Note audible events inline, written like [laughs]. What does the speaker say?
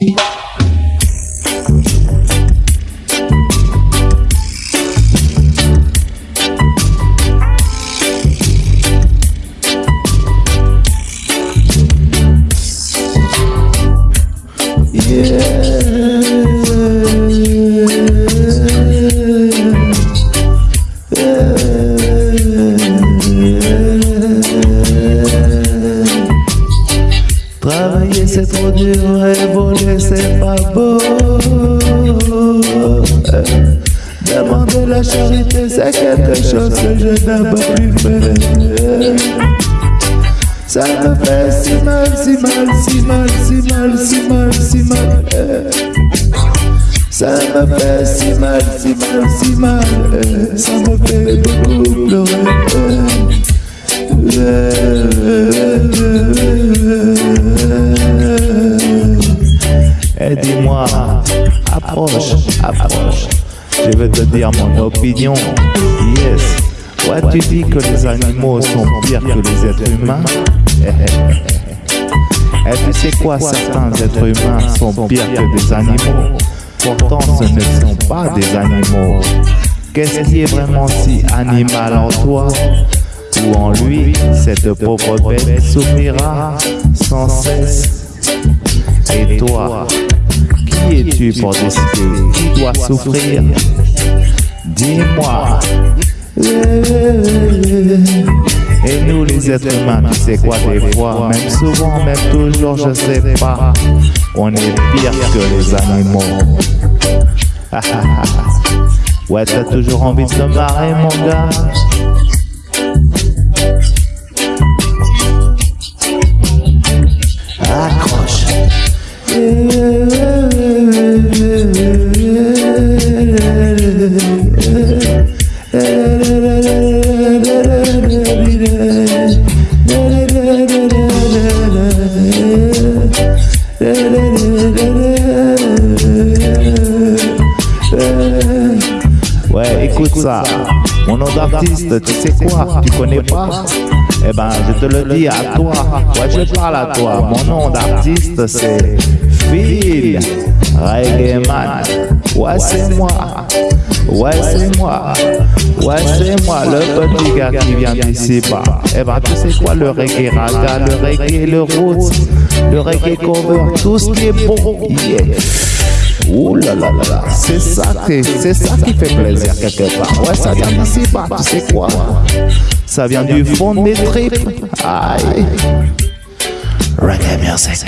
Yeah. C'est trop dur et c'est pas beau. Demander la charité c'est quelque chose que je n'ai pas plus faire. Ça me fait si mal, si mal, si mal, si mal, si mal, si mal. Ça me fait si mal, si mal, si mal. Ça me fait beaucoup pleurer. Approche, approche. Je veux te dire mon opinion. Yes. Ouais, tu dis que les animaux sont pires que les êtres humains. Et tu sais quoi, certains êtres humains sont pires que des animaux. Pourtant, ce ne sont pas des animaux. Qu'est-ce qui est vraiment si animal en toi? Ou en lui Cette pauvre bête souffrira sans cesse. Et toi, qui es-tu pour décider? Qui doit souffrir? Dis-moi. Et nous les êtres humains, tu sais quoi des fois, même souvent, même toujours, je sais pas, on est pire que les animaux. [laughs] ouais, t'as toujours envie de te marrer mon gars Accroche. Ouais, écoute ça. Mon nom d'artiste, tu sais quoi? Tu connais pas? Eh ben, je te le dis à toi. Ouais, je parle à toi. Mon nom d'artiste, c'est Phil Reggae Man. Ouais, c'est moi. Ouais, c'est moi. Ouais, c'est moi, le petit gars qui vient d'ici bas. Eh ben, tu sais quoi, le reggae raga, le reggae, le roots, le reggae cover, tout ce qui est bon. Yeah. Ouh là là là là, c'est ça, qui- c'est ça qui fait plaisir quelque part. Ouais, ça vient d'ici bas, tu sais quoi Ça vient du fond de mes tripes. Aïe. Reggae music.